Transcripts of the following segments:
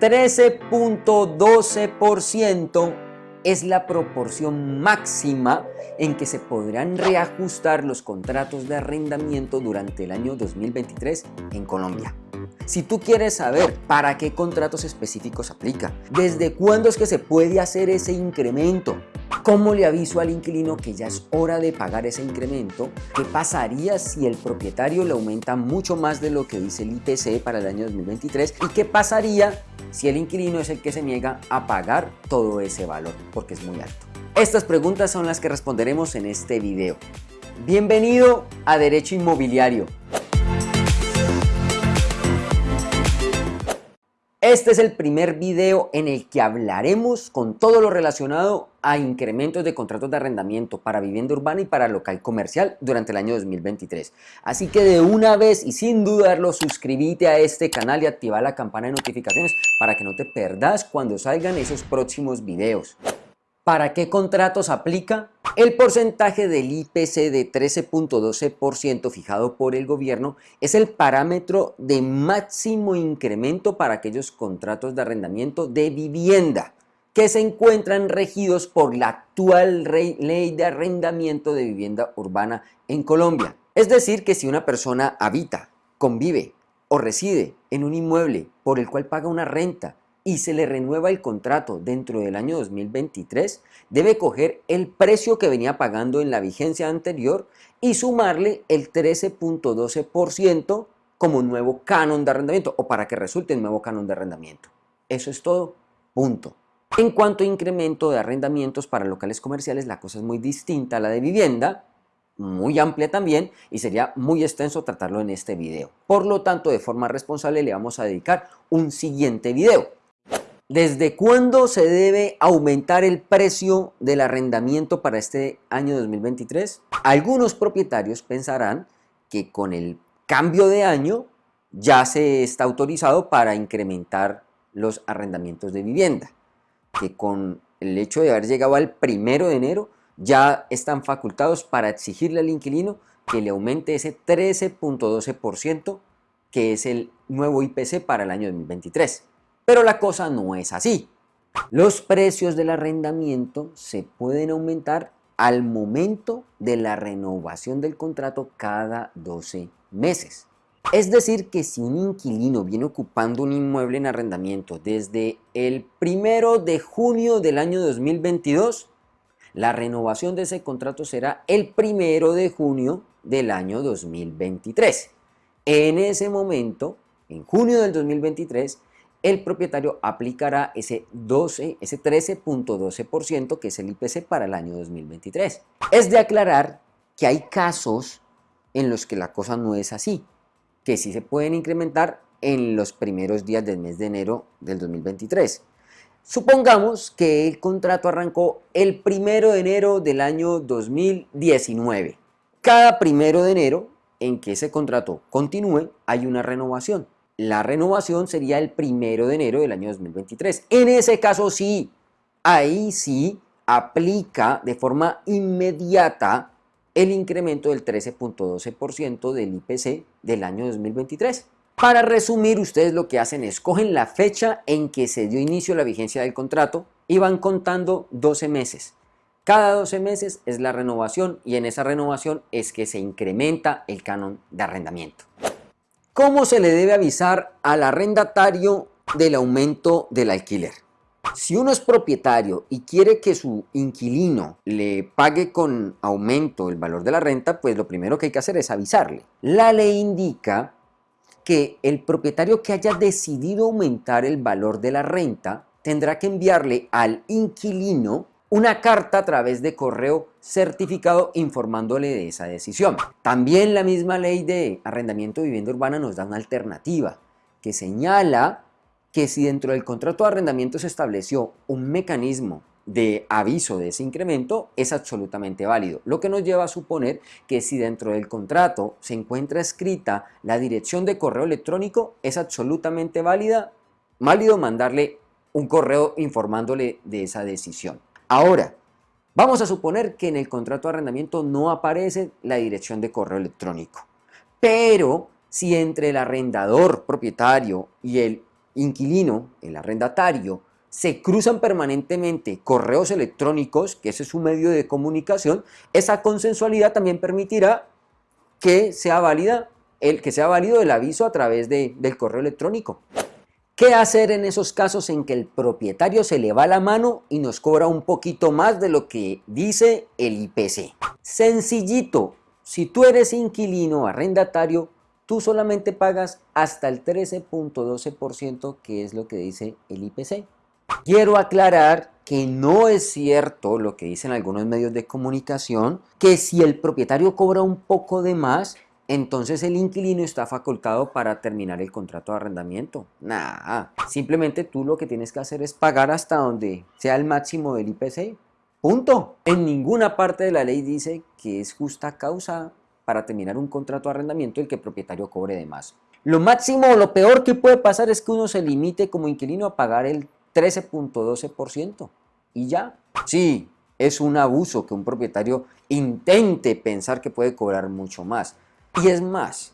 13.12% es la proporción máxima en que se podrán reajustar los contratos de arrendamiento durante el año 2023 en Colombia. Si tú quieres saber para qué contratos específicos aplica, desde cuándo es que se puede hacer ese incremento, ¿Cómo le aviso al inquilino que ya es hora de pagar ese incremento? ¿Qué pasaría si el propietario le aumenta mucho más de lo que dice el IPC para el año 2023? ¿Y qué pasaría si el inquilino es el que se niega a pagar todo ese valor porque es muy alto? Estas preguntas son las que responderemos en este video. Bienvenido a Derecho Inmobiliario. Este es el primer video en el que hablaremos con todo lo relacionado a incrementos de contratos de arrendamiento para vivienda urbana y para local comercial durante el año 2023. Así que de una vez y sin dudarlo, suscríbete a este canal y activa la campana de notificaciones para que no te perdas cuando salgan esos próximos videos. ¿Para qué contratos aplica? El porcentaje del IPC de 13.12% fijado por el gobierno es el parámetro de máximo incremento para aquellos contratos de arrendamiento de vivienda que se encuentran regidos por la actual ley de arrendamiento de vivienda urbana en Colombia. Es decir, que si una persona habita, convive o reside en un inmueble por el cual paga una renta y se le renueva el contrato dentro del año 2023, debe coger el precio que venía pagando en la vigencia anterior y sumarle el 13.12% como nuevo canon de arrendamiento o para que resulte el nuevo canon de arrendamiento. Eso es todo, punto. En cuanto a incremento de arrendamientos para locales comerciales, la cosa es muy distinta a la de vivienda, muy amplia también y sería muy extenso tratarlo en este video. Por lo tanto, de forma responsable le vamos a dedicar un siguiente video. ¿Desde cuándo se debe aumentar el precio del arrendamiento para este año 2023? Algunos propietarios pensarán que con el cambio de año ya se está autorizado para incrementar los arrendamientos de vivienda, que con el hecho de haber llegado al primero de enero ya están facultados para exigirle al inquilino que le aumente ese 13.12% que es el nuevo IPC para el año 2023. Pero la cosa no es así. Los precios del arrendamiento se pueden aumentar al momento de la renovación del contrato cada 12 meses. Es decir, que si un inquilino viene ocupando un inmueble en arrendamiento desde el primero de junio del año 2022, la renovación de ese contrato será el primero de junio del año 2023. En ese momento, en junio del 2023, el propietario aplicará ese 12, ese 13.12% que es el IPC para el año 2023. Es de aclarar que hay casos en los que la cosa no es así, que sí se pueden incrementar en los primeros días del mes de enero del 2023. Supongamos que el contrato arrancó el primero de enero del año 2019. Cada primero de enero en que ese contrato continúe hay una renovación la renovación sería el primero de enero del año 2023. En ese caso sí, ahí sí aplica de forma inmediata el incremento del 13.12% del IPC del año 2023. Para resumir, ustedes lo que hacen es cogen la fecha en que se dio inicio la vigencia del contrato y van contando 12 meses. Cada 12 meses es la renovación y en esa renovación es que se incrementa el canon de arrendamiento. ¿Cómo se le debe avisar al arrendatario del aumento del alquiler? Si uno es propietario y quiere que su inquilino le pague con aumento el valor de la renta, pues lo primero que hay que hacer es avisarle. La ley indica que el propietario que haya decidido aumentar el valor de la renta tendrá que enviarle al inquilino una carta a través de correo certificado informándole de esa decisión. También la misma ley de arrendamiento de vivienda urbana nos da una alternativa que señala que si dentro del contrato de arrendamiento se estableció un mecanismo de aviso de ese incremento es absolutamente válido, lo que nos lleva a suponer que si dentro del contrato se encuentra escrita la dirección de correo electrónico es absolutamente válida, válido mandarle un correo informándole de esa decisión. Ahora, vamos a suponer que en el contrato de arrendamiento no aparece la dirección de correo electrónico, pero si entre el arrendador propietario y el inquilino, el arrendatario, se cruzan permanentemente correos electrónicos, que ese es su medio de comunicación, esa consensualidad también permitirá que sea el que sea válido el aviso a través de, del correo electrónico. ¿Qué hacer en esos casos en que el propietario se le va la mano y nos cobra un poquito más de lo que dice el IPC? Sencillito, si tú eres inquilino arrendatario, tú solamente pagas hasta el 13.12% que es lo que dice el IPC. Quiero aclarar que no es cierto lo que dicen algunos medios de comunicación, que si el propietario cobra un poco de más, entonces el inquilino está facultado para terminar el contrato de arrendamiento. Nada, simplemente tú lo que tienes que hacer es pagar hasta donde sea el máximo del IPC. Punto. En ninguna parte de la ley dice que es justa causa para terminar un contrato de arrendamiento el que el propietario cobre de más. Lo máximo o lo peor que puede pasar es que uno se limite como inquilino a pagar el 13.12% y ya. Sí, es un abuso que un propietario intente pensar que puede cobrar mucho más. Y es más,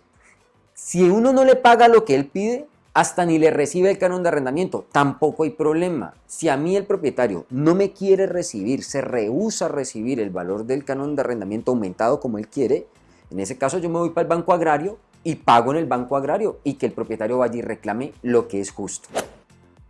si uno no le paga lo que él pide, hasta ni le recibe el canon de arrendamiento, tampoco hay problema. Si a mí el propietario no me quiere recibir, se rehúsa a recibir el valor del canon de arrendamiento aumentado como él quiere, en ese caso yo me voy para el banco agrario y pago en el banco agrario y que el propietario vaya y reclame lo que es justo.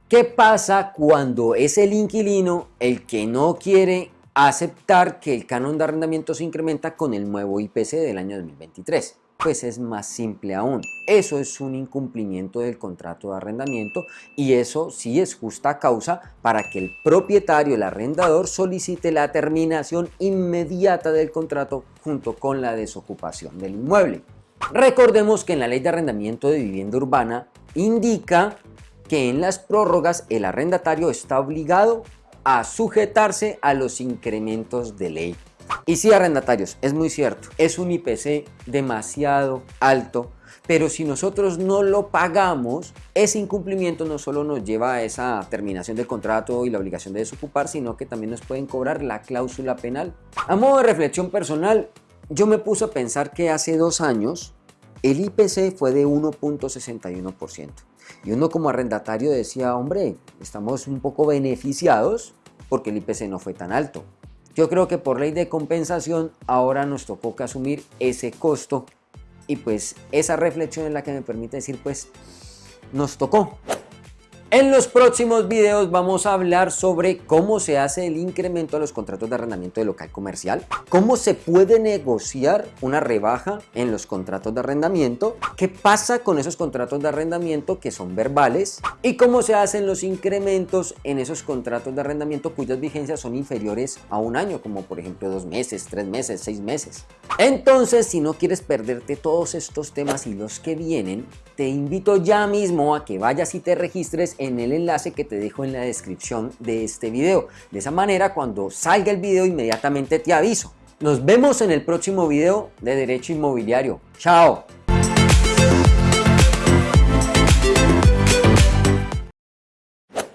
¿Qué pasa cuando es el inquilino el que no quiere aceptar que el canon de arrendamiento se incrementa con el nuevo IPC del año 2023. Pues es más simple aún. Eso es un incumplimiento del contrato de arrendamiento y eso sí es justa causa para que el propietario, el arrendador, solicite la terminación inmediata del contrato junto con la desocupación del inmueble. Recordemos que en la ley de arrendamiento de vivienda urbana indica que en las prórrogas el arrendatario está obligado a sujetarse a los incrementos de ley. Y sí, arrendatarios, es muy cierto, es un IPC demasiado alto, pero si nosotros no lo pagamos, ese incumplimiento no solo nos lleva a esa terminación del contrato y la obligación de desocupar, sino que también nos pueden cobrar la cláusula penal. A modo de reflexión personal, yo me puse a pensar que hace dos años el IPC fue de 1.61%. Y uno como arrendatario decía, hombre, estamos un poco beneficiados porque el IPC no fue tan alto. Yo creo que por ley de compensación ahora nos tocó que asumir ese costo y pues esa reflexión es la que me permite decir pues nos tocó. En los próximos videos vamos a hablar sobre cómo se hace el incremento a los contratos de arrendamiento de local comercial, cómo se puede negociar una rebaja en los contratos de arrendamiento, qué pasa con esos contratos de arrendamiento que son verbales y cómo se hacen los incrementos en esos contratos de arrendamiento cuyas vigencias son inferiores a un año, como por ejemplo dos meses, tres meses, seis meses. Entonces, si no quieres perderte todos estos temas y los que vienen, te invito ya mismo a que vayas y te registres en el enlace que te dejo en la descripción de este video. De esa manera, cuando salga el video, inmediatamente te aviso. Nos vemos en el próximo video de Derecho Inmobiliario. ¡Chao!